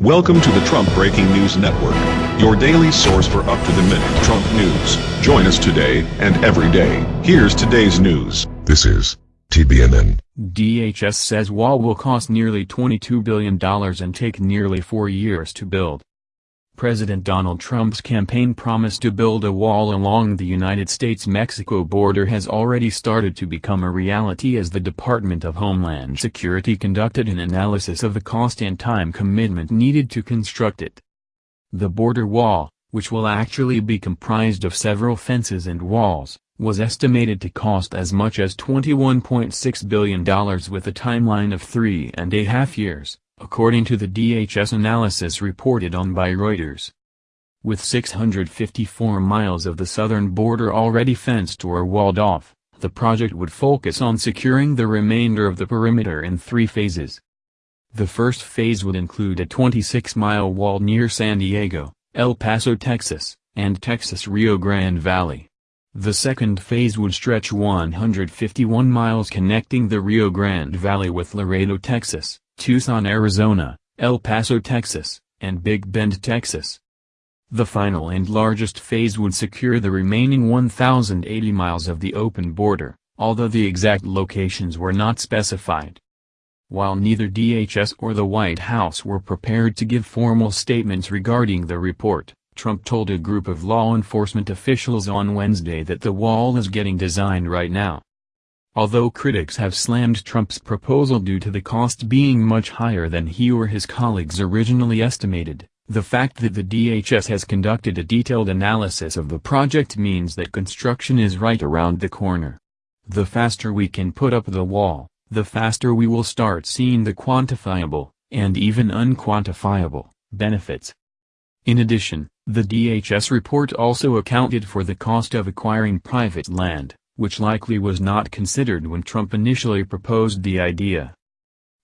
Welcome to the Trump Breaking News Network, your daily source for up-to-the-minute Trump news. Join us today and every day. Here's today's news. This is TBNN. DHS says wall will cost nearly $22 billion and take nearly four years to build. President Donald Trump's campaign promise to build a wall along the United States-Mexico border has already started to become a reality as the Department of Homeland Security conducted an analysis of the cost and time commitment needed to construct it. The border wall, which will actually be comprised of several fences and walls, was estimated to cost as much as $21.6 billion with a timeline of three and a half years according to the DHS analysis reported on by Reuters. With 654 miles of the southern border already fenced or walled off, the project would focus on securing the remainder of the perimeter in three phases. The first phase would include a 26-mile wall near San Diego, El Paso, Texas, and Texas Rio Grande Valley. The second phase would stretch 151 miles connecting the Rio Grande Valley with Laredo, Texas, Tucson, Arizona, El Paso, Texas, and Big Bend, Texas. The final and largest phase would secure the remaining 1,080 miles of the open border, although the exact locations were not specified. While neither DHS or the White House were prepared to give formal statements regarding the report, Trump told a group of law enforcement officials on Wednesday that the wall is getting designed right now. Although critics have slammed Trump's proposal due to the cost being much higher than he or his colleagues originally estimated, the fact that the DHS has conducted a detailed analysis of the project means that construction is right around the corner. The faster we can put up the wall, the faster we will start seeing the quantifiable, and even unquantifiable, benefits. In addition, the DHS report also accounted for the cost of acquiring private land which likely was not considered when Trump initially proposed the idea.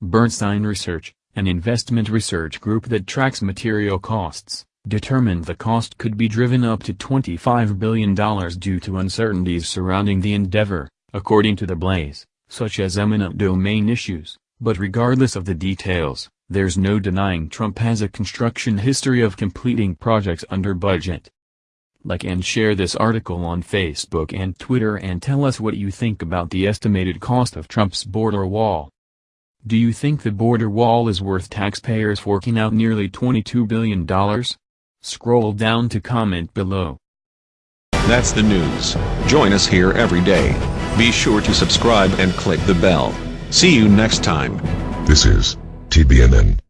Bernstein Research, an investment research group that tracks material costs, determined the cost could be driven up to $25 billion due to uncertainties surrounding the endeavor, according to the Blaze, such as eminent domain issues, but regardless of the details, there's no denying Trump has a construction history of completing projects under budget. Like and share this article on Facebook and Twitter and tell us what you think about the estimated cost of Trump's border wall. Do you think the border wall is worth taxpayers forking out nearly $22 billion? Scroll down to comment below. That's the news. Join us here every day. Be sure to subscribe and click the bell. See you next time. This is TBNN.